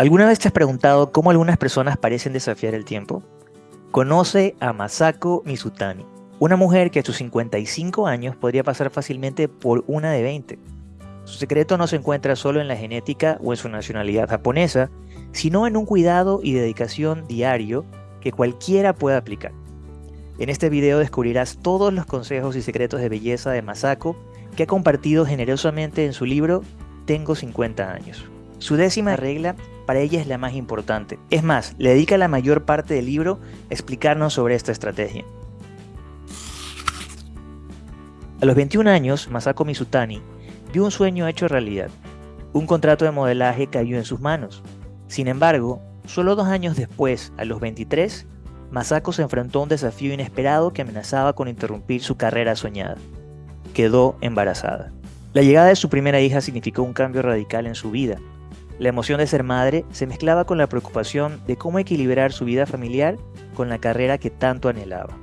¿Alguna vez te has preguntado cómo algunas personas parecen desafiar el tiempo? Conoce a Masako Mizutani, una mujer que a sus 55 años podría pasar fácilmente por una de 20. Su secreto no se encuentra solo en la genética o en su nacionalidad japonesa, sino en un cuidado y dedicación diario que cualquiera pueda aplicar. En este video descubrirás todos los consejos y secretos de belleza de Masako que ha compartido generosamente en su libro Tengo 50 años. Su décima regla para ella es la más importante. Es más, le dedica la mayor parte del libro a explicarnos sobre esta estrategia. A los 21 años, Masako Mizutani vio un sueño hecho realidad. Un contrato de modelaje cayó en sus manos. Sin embargo, solo dos años después, a los 23, Masako se enfrentó a un desafío inesperado que amenazaba con interrumpir su carrera soñada. Quedó embarazada. La llegada de su primera hija significó un cambio radical en su vida. La emoción de ser madre se mezclaba con la preocupación de cómo equilibrar su vida familiar con la carrera que tanto anhelaba.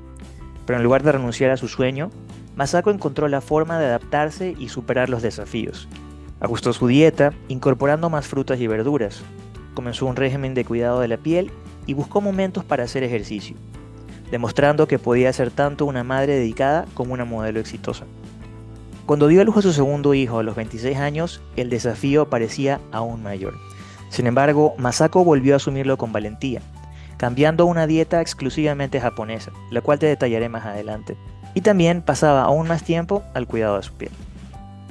Pero en lugar de renunciar a su sueño, Masako encontró la forma de adaptarse y superar los desafíos. Ajustó su dieta, incorporando más frutas y verduras. Comenzó un régimen de cuidado de la piel y buscó momentos para hacer ejercicio, demostrando que podía ser tanto una madre dedicada como una modelo exitosa. Cuando dio a luz a su segundo hijo a los 26 años, el desafío parecía aún mayor. Sin embargo, Masako volvió a asumirlo con valentía, cambiando una dieta exclusivamente japonesa, la cual te detallaré más adelante, y también pasaba aún más tiempo al cuidado de su piel.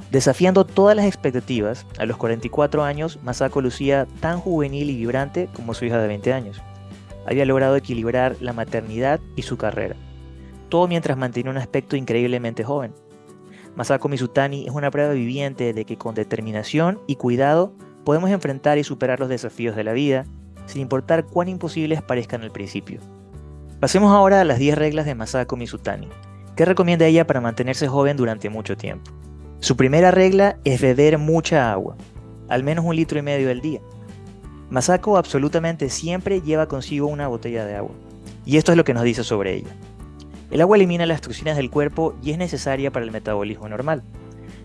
Desafiando todas las expectativas, a los 44 años Masako lucía tan juvenil y vibrante como su hija de 20 años había logrado equilibrar la maternidad y su carrera, todo mientras mantenía un aspecto increíblemente joven. Masako Mizutani es una prueba viviente de que con determinación y cuidado podemos enfrentar y superar los desafíos de la vida, sin importar cuán imposibles parezcan al principio. Pasemos ahora a las 10 reglas de Masako Mizutani. ¿Qué recomienda ella para mantenerse joven durante mucho tiempo? Su primera regla es beber mucha agua, al menos un litro y medio al día. Masako absolutamente siempre lleva consigo una botella de agua. Y esto es lo que nos dice sobre ella. El agua elimina las toxinas del cuerpo y es necesaria para el metabolismo normal.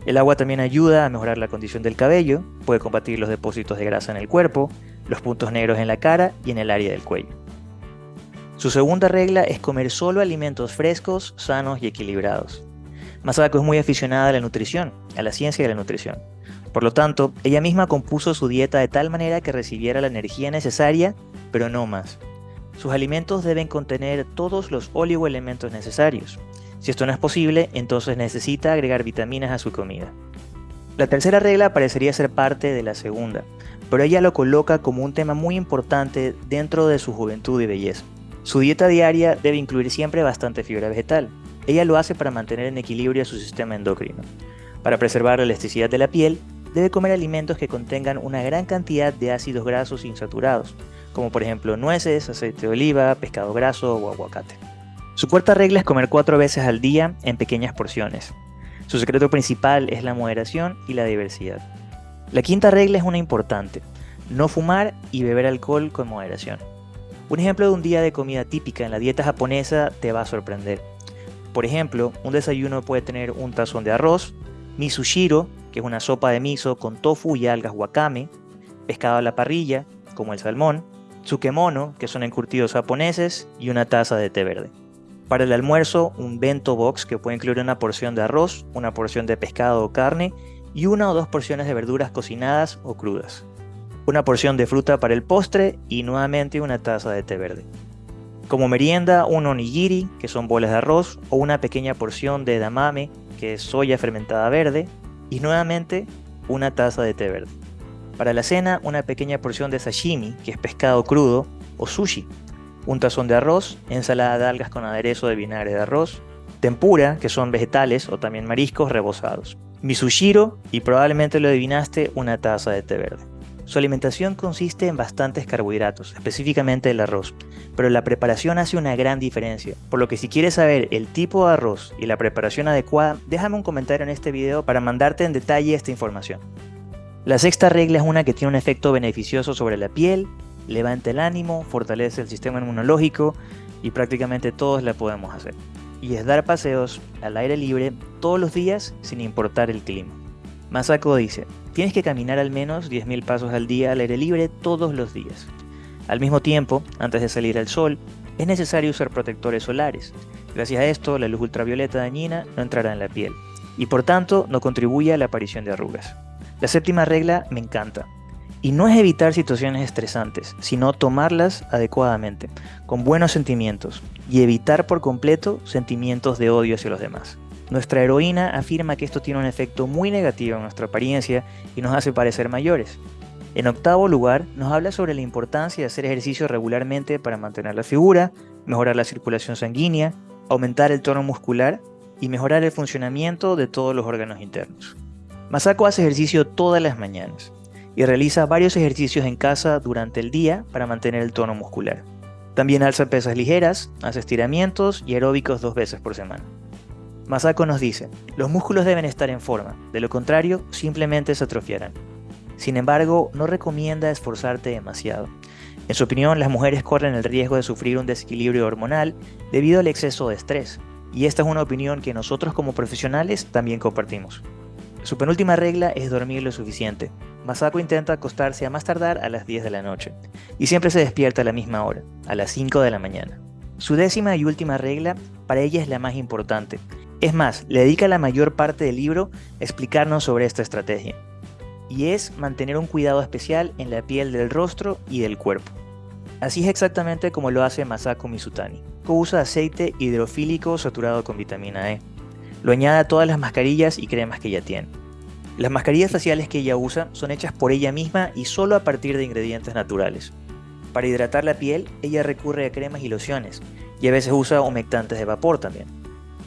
El agua también ayuda a mejorar la condición del cabello, puede combatir los depósitos de grasa en el cuerpo, los puntos negros en la cara y en el área del cuello. Su segunda regla es comer solo alimentos frescos, sanos y equilibrados. Masako es muy aficionada a la nutrición, a la ciencia de la nutrición. Por lo tanto, ella misma compuso su dieta de tal manera que recibiera la energía necesaria, pero no más. Sus alimentos deben contener todos los oligoelementos necesarios. Si esto no es posible, entonces necesita agregar vitaminas a su comida. La tercera regla parecería ser parte de la segunda, pero ella lo coloca como un tema muy importante dentro de su juventud y belleza. Su dieta diaria debe incluir siempre bastante fibra vegetal. Ella lo hace para mantener en equilibrio su sistema endocrino. Para preservar la elasticidad de la piel, debe comer alimentos que contengan una gran cantidad de ácidos grasos insaturados, como por ejemplo nueces, aceite de oliva, pescado graso o aguacate. Su cuarta regla es comer cuatro veces al día en pequeñas porciones. Su secreto principal es la moderación y la diversidad. La quinta regla es una importante, no fumar y beber alcohol con moderación. Un ejemplo de un día de comida típica en la dieta japonesa te va a sorprender. Por ejemplo, un desayuno puede tener un tazón de arroz, misushiro, que es una sopa de miso con tofu y algas wakame, pescado a la parrilla, como el salmón, tsukemono, que son encurtidos japoneses, y una taza de té verde. Para el almuerzo, un bento box que puede incluir una porción de arroz, una porción de pescado o carne y una o dos porciones de verduras cocinadas o crudas. Una porción de fruta para el postre y nuevamente una taza de té verde. Como merienda, un onigiri, que son bolas de arroz, o una pequeña porción de damame, que es soya fermentada verde, y nuevamente una taza de té verde. Para la cena, una pequeña porción de sashimi, que es pescado crudo, o sushi, un tazón de arroz, ensalada de algas con aderezo de vinagre de arroz, tempura, que son vegetales o también mariscos rebozados, misushiro y probablemente lo adivinaste, una taza de té verde. Su alimentación consiste en bastantes carbohidratos, específicamente el arroz, pero la preparación hace una gran diferencia, por lo que si quieres saber el tipo de arroz y la preparación adecuada, déjame un comentario en este video para mandarte en detalle esta información. La sexta regla es una que tiene un efecto beneficioso sobre la piel, levanta el ánimo, fortalece el sistema inmunológico y prácticamente todos la podemos hacer. Y es dar paseos al aire libre todos los días sin importar el clima. Masako dice, tienes que caminar al menos 10.000 pasos al día al aire libre todos los días. Al mismo tiempo, antes de salir al sol, es necesario usar protectores solares. Gracias a esto, la luz ultravioleta dañina no entrará en la piel y por tanto no contribuye a la aparición de arrugas. La séptima regla me encanta. Y no es evitar situaciones estresantes, sino tomarlas adecuadamente, con buenos sentimientos, y evitar por completo sentimientos de odio hacia los demás. Nuestra heroína afirma que esto tiene un efecto muy negativo en nuestra apariencia y nos hace parecer mayores. En octavo lugar, nos habla sobre la importancia de hacer ejercicio regularmente para mantener la figura, mejorar la circulación sanguínea, aumentar el tono muscular y mejorar el funcionamiento de todos los órganos internos. Masako hace ejercicio todas las mañanas y realiza varios ejercicios en casa durante el día para mantener el tono muscular. También alza pesas ligeras, hace estiramientos y aeróbicos dos veces por semana. Masako nos dice, los músculos deben estar en forma, de lo contrario simplemente se atrofiarán. Sin embargo, no recomienda esforzarte demasiado. En su opinión, las mujeres corren el riesgo de sufrir un desequilibrio hormonal debido al exceso de estrés, y esta es una opinión que nosotros como profesionales también compartimos. Su penúltima regla es dormir lo suficiente. Masako intenta acostarse a más tardar a las 10 de la noche, y siempre se despierta a la misma hora, a las 5 de la mañana. Su décima y última regla para ella es la más importante. Es más, le dedica la mayor parte del libro a explicarnos sobre esta estrategia. Y es mantener un cuidado especial en la piel del rostro y del cuerpo. Así es exactamente como lo hace Masako Mizutani. Usa aceite hidrofílico saturado con vitamina E. Lo añade a todas las mascarillas y cremas que ella tiene. Las mascarillas faciales que ella usa son hechas por ella misma y solo a partir de ingredientes naturales. Para hidratar la piel, ella recurre a cremas y lociones, y a veces usa humectantes de vapor también.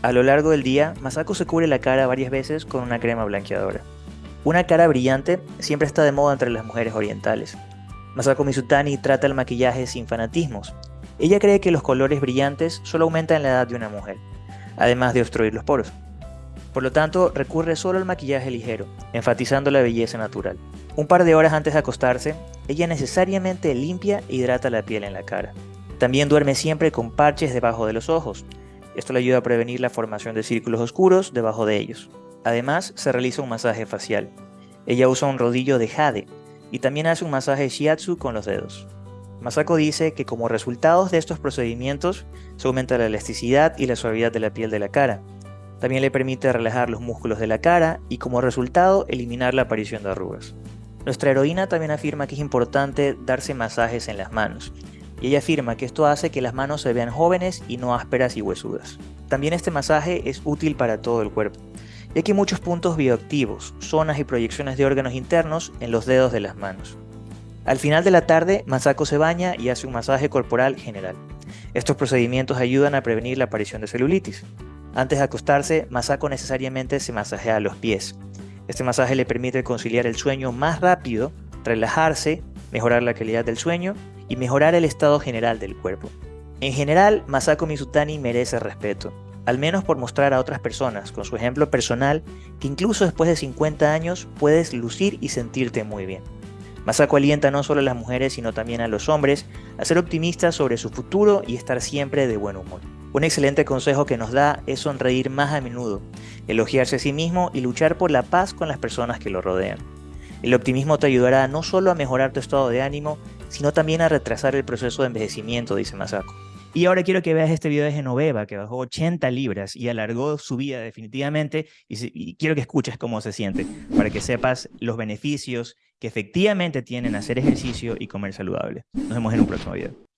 A lo largo del día, Masako se cubre la cara varias veces con una crema blanqueadora. Una cara brillante siempre está de moda entre las mujeres orientales. Masako Mizutani trata el maquillaje sin fanatismos. Ella cree que los colores brillantes solo aumentan la edad de una mujer, además de obstruir los poros. Por lo tanto, recurre solo al maquillaje ligero, enfatizando la belleza natural. Un par de horas antes de acostarse, ella necesariamente limpia e hidrata la piel en la cara. También duerme siempre con parches debajo de los ojos. Esto le ayuda a prevenir la formación de círculos oscuros debajo de ellos. Además, se realiza un masaje facial. Ella usa un rodillo de jade y también hace un masaje shiatsu con los dedos. Masako dice que como resultados de estos procedimientos se aumenta la elasticidad y la suavidad de la piel de la cara, también le permite relajar los músculos de la cara y como resultado eliminar la aparición de arrugas. Nuestra heroína también afirma que es importante darse masajes en las manos, y ella afirma que esto hace que las manos se vean jóvenes y no ásperas y huesudas. También este masaje es útil para todo el cuerpo, ya que muchos puntos bioactivos, zonas y proyecciones de órganos internos en los dedos de las manos. Al final de la tarde, Masako se baña y hace un masaje corporal general. Estos procedimientos ayudan a prevenir la aparición de celulitis. Antes de acostarse, Masako necesariamente se masajea los pies. Este masaje le permite conciliar el sueño más rápido, relajarse, mejorar la calidad del sueño y mejorar el estado general del cuerpo. En general, Masako Mizutani merece respeto, al menos por mostrar a otras personas, con su ejemplo personal, que incluso después de 50 años puedes lucir y sentirte muy bien. Masako alienta no solo a las mujeres, sino también a los hombres a ser optimistas sobre su futuro y estar siempre de buen humor. Un excelente consejo que nos da es sonreír más a menudo, elogiarse a sí mismo y luchar por la paz con las personas que lo rodean. El optimismo te ayudará no solo a mejorar tu estado de ánimo, sino también a retrasar el proceso de envejecimiento, dice Masako. Y ahora quiero que veas este video de Genoveva, que bajó 80 libras y alargó su vida definitivamente, y, quiero que escuches cómo se siente, para que sepas los beneficios que efectivamente tienen hacer ejercicio y comer saludable. Nos vemos en un próximo video.